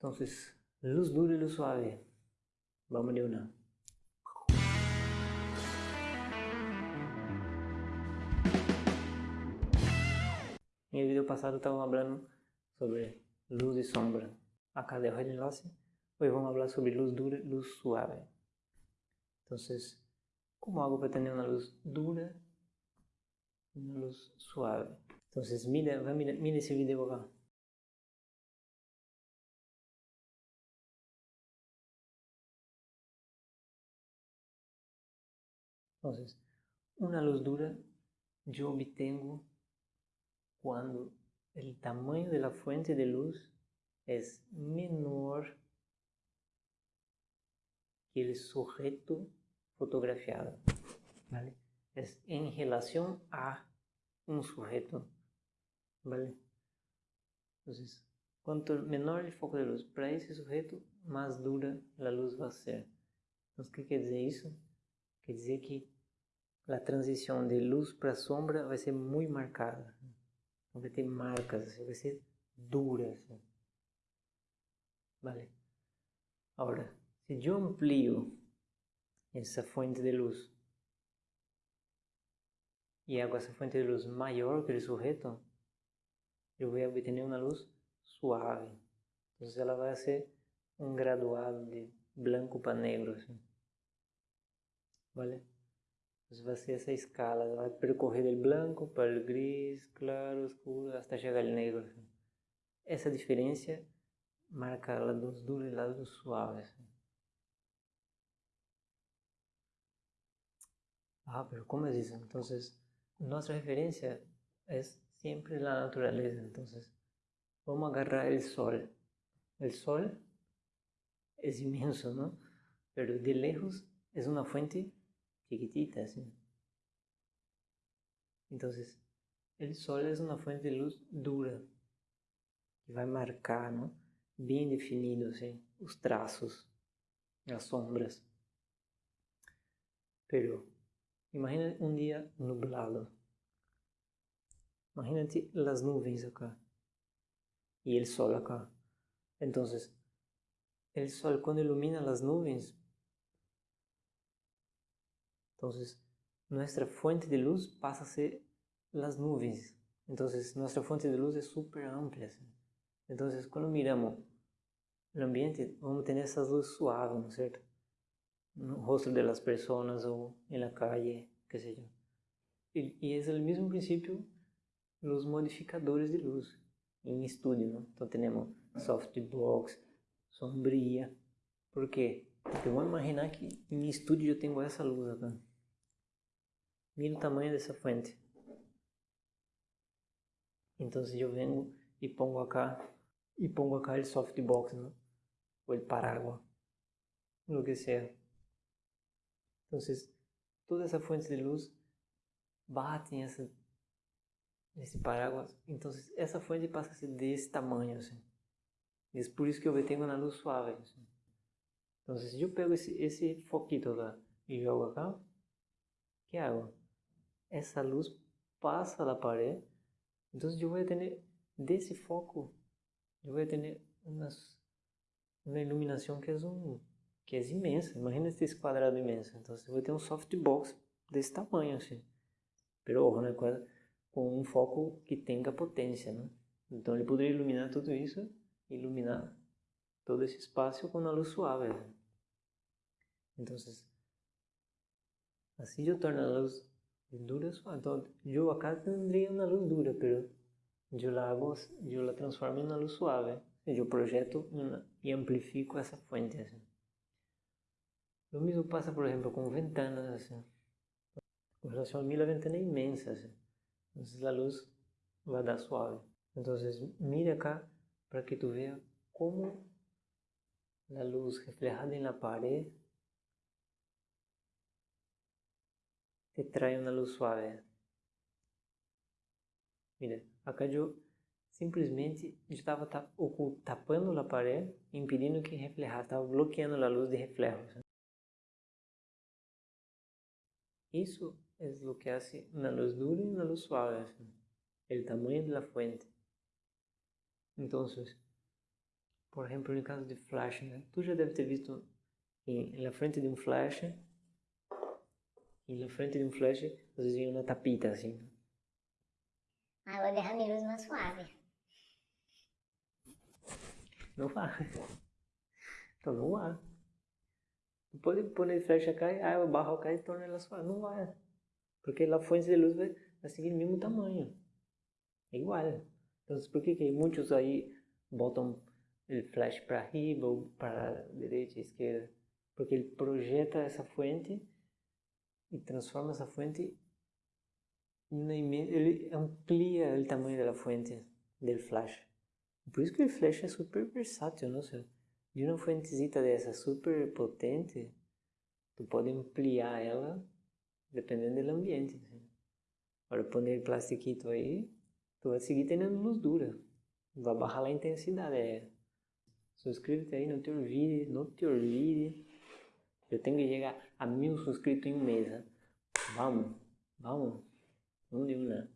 Entonces, luz dura y luz suave. Vamos de una. En el video pasado estaba hablando sobre luz y sombra. Acá dejo el enlace. Hoy vamos a hablar sobre luz dura y luz suave. Entonces, ¿cómo hago para tener una luz dura y una luz suave? Entonces, mira, mira, mira ese video acá. Entonces, una luz dura yo obtengo cuando el tamaño de la fuente de luz es menor que el sujeto fotografiado, ¿vale? Es en relación a un sujeto, ¿vale? Entonces, cuanto menor el foco de luz para ese sujeto, más dura la luz va a ser. Entonces, ¿qué quiere decir eso? Quer dizer que a transição de luz para sombra vai ser muito marcada. Vai ter marcas, assim, vai ser dura. Assim. Vale. Agora, se eu amplio essa fonte de luz e hago essa fonte de luz maior que o sujeito, eu vou obter uma luz suave. Então, ela vai ser um graduado de branco para negro. Assim. ¿Vale? Entonces va a ser esa escala, va a percorrer del blanco para el gris, claro, oscuro, hasta llegar al negro. Esa diferencia marca luz dura y la luz suave. Ah, pero ¿cómo es eso? Entonces, nuestra referencia es siempre la naturaleza. Entonces, vamos a agarrar el sol. El sol es inmenso, ¿no? Pero de lejos es una fuente chiquitita, así. Entonces, el sol es una fuente de luz dura, que vai marcar, ¿no? Bem definido, assim, os traços, as sombras. Pero, imagina um dia nublado. Imagínate las nuvens acá y el sol acá. Entonces, el sol cuando ilumina las nubes Entonces, nuestra fuente de luz pasa a ser las nubes. Entonces, nuestra fuente de luz es súper amplia. ¿sí? Entonces, cuando miramos el ambiente, vamos a tener esas luces suaves, ¿no es cierto? No rostro de las personas o en la calle, qué sé yo. Y, y es el mismo principio los modificadores de luz em estúdio, ¿no? Então temos softbox, sombria. Por quê? Porque vamos imaginar que em estúdio eu tenho essa luz acá. Mira o tamanho dessa fuente. Então se eu venho e pongo acá e pongo acá o softbox, ¿no? o el paraguas, lo que sea. Entonces, toda essa fonte de luz bate nesse paraguas. Então, essa fonte passa a ser desse tamanho, assim. É por isso que eu tenho uma luz suave. Assim. Então, se eu pego esse, esse foquito acá e jogo acá, que hago? Essa luz passa da parede, então eu vou ter desse foco, eu vou ter umas, uma iluminação que é um que é imensa. Imagina esse quadrado imenso. Então você vai ter um softbox desse tamanho assim. Pero né? Com um foco que tenha potência, né? Então ele poderia iluminar tudo isso, iluminar todo esse espaço com uma luz suave. Então, assim eu torno a luz dura Entonces, yo acá tendría una luz dura, pero yo la hago, yo transformo en una luz suave. Proyecto una, y amplifico esa fuente. Así. Lo mismo pasa, por ejemplo, con ventanas. Así. Con relación a mí la ventana es inmensa. Entonces la luz va a dar suave. Entonces mira acá para que tú veas cómo la luz reflejada en la pared te trae una luz suave. Mira, acá eu simplesmente estava tapando a parede, impedindo que reflejasse, estava bloqueando a luz de reflejos. Isso é o que hace na luz dura e na luz suave, o tamanho da fuente. Então, por exemplo, no caso de flash, né? Tu já deve ter visto em, na frente de um flash, e na frente de um flash, vocês viam uma tapita assim. Água derrame luz mais suave. Não vai. Então não vai. Tu pode pôr flecha cai, a água barro cai e torna ela suave. Não vai. Porque a fonte de luz vai, vai seguir o mesmo tamanho. É igual. Então por que, que muitos aí botam o flash para riba ou para direita e esquerda? Porque ele projeta essa fonte y transforma esa fuente en una él amplía el tamaño de la fuente del flash. Por eso que el flash es súper versátil, ¿no? O sea, de una fuentecita de esa súper potente, tú puedes ampliar ella dependiendo del ambiente. ¿sí? Ahora poner el plastiquito ahí, tú vas a seguir teniendo luz dura, va a bajar la intensidad. Suscríbete ahí, no te olvides, no te olvides. Eu tenho que chegar a mil inscritos em um mês. Né? Vamos, vamos. Vamos de uma.